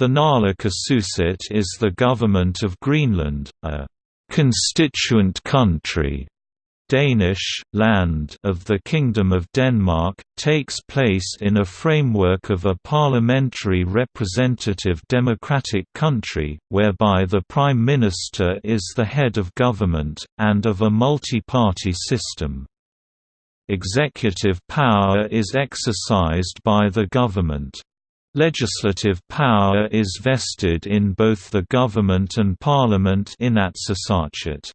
The Naalakkersuisut is the government of Greenland, a «constituent country» Danish, land of the Kingdom of Denmark, takes place in a framework of a parliamentary representative democratic country, whereby the Prime Minister is the head of government, and of a multi-party system. Executive power is exercised by the government. Legislative power is vested in both the government and parliament Inatsisartut.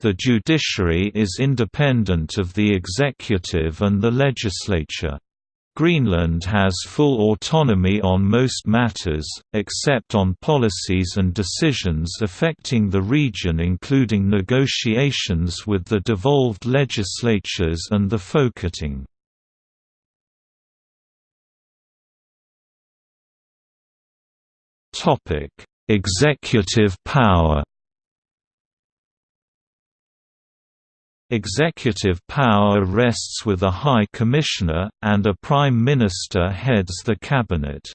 The judiciary is independent of the executive and the legislature. Greenland has full autonomy on most matters, except on policies and decisions affecting the region including negotiations with the devolved legislatures and the Folketing. Topic: Executive power. Executive power rests with a High Commissioner, and a Prime Minister heads the cabinet.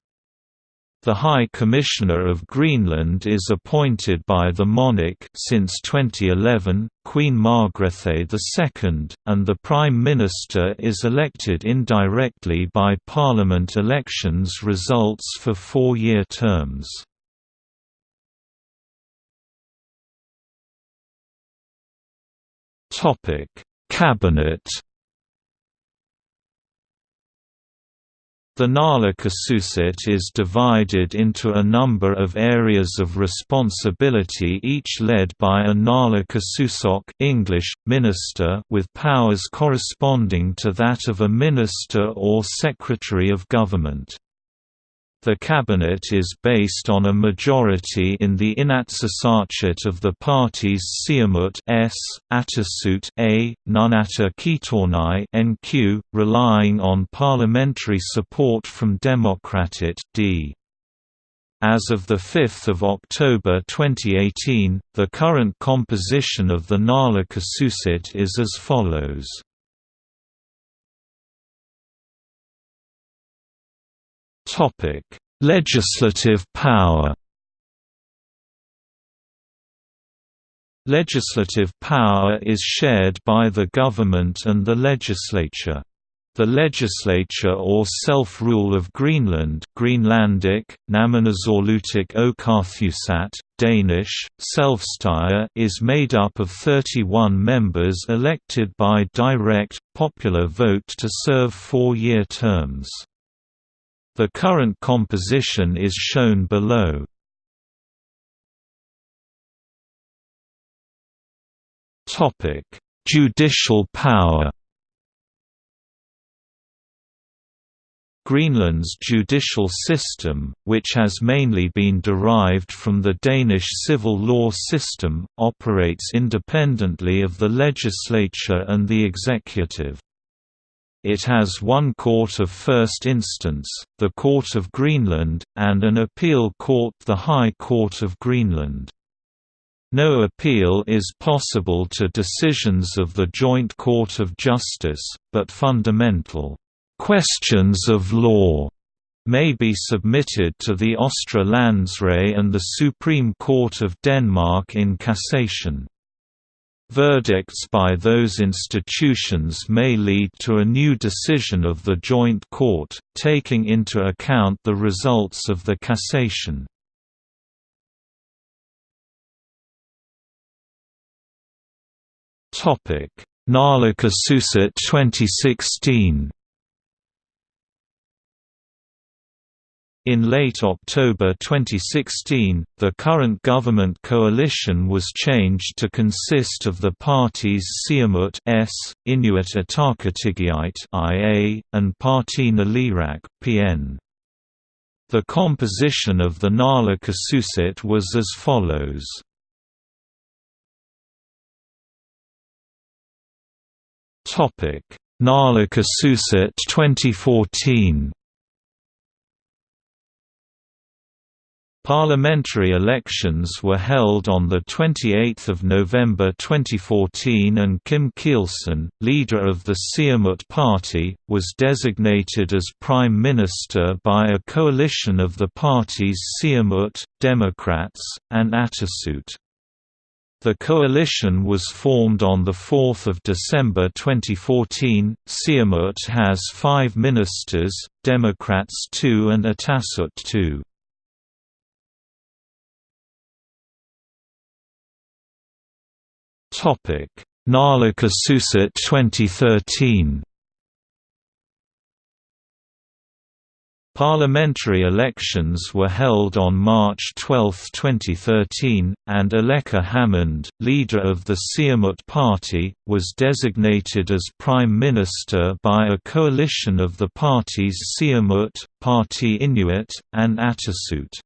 The High Commissioner of Greenland is appointed by the monarch since 2011, Queen Margrethe II, and the Prime Minister is elected indirectly by Parliament elections results for four-year terms. Cabinet The Naalakkersuisut is divided into a number of areas of responsibility each led by a Naalakkersuisoq English, minister with powers corresponding to that of a minister or secretary of government. The cabinet is based on a majority in the Inatsisartut of the parties Siumut S, Atassut A, Nunatta Qitornai NQ, relying on parliamentary support from Demokraatit D. As of 5 October 2018, the current composition of the Naalakkersuisut is as follows. Topic: Legislative power. Legislative power is shared by the government and the legislature. The legislature or self-rule of Greenland Greenlandic, Namminersorlutik Oqartussat, Danish, Selvstyre is made up of 31 members elected by direct, popular vote to serve four-year terms. The current composition is shown below. Topic: Judicial power. Greenland's judicial system, which has mainly been derived from the Danish civil law system, operates independently of the legislature and the executive. It has one court of first instance, the Court of Greenland, and an appeal court the High Court of Greenland. No appeal is possible to decisions of the Joint Court of Justice, but fundamental questions of law may be submitted to the Landsret and the Supreme Court of Denmark in cassation. Verdicts by those institutions may lead to a new decision of the Joint Court, taking into account the results of the cassation. Naalakkersuisut 2016 In late October 2016, the current government coalition was changed to consist of the parties Siumut S, Inuit Ataqatigiit IA, and Partii Naleraq PN. The composition of the Naalakkersuisut was as follows. Naalakkersuisut 2014 Parliamentary elections were held on 28 November 2014 and Kim Kielsen, leader of the Siumut Party, was designated as Prime Minister by a coalition of the parties Siumut, Democrats, and Atassut. The coalition was formed on 4 December 2014. Siumut has five ministers, Democrats two and Atassut two. Topic: Naalakkersuisut 2013. Parliamentary elections were held on March 12, 2013, and Aleqa Hammond, leader of the Siumut Party, was designated as Prime Minister by a coalition of the parties Siumut, Partii Inuit, and Atassut.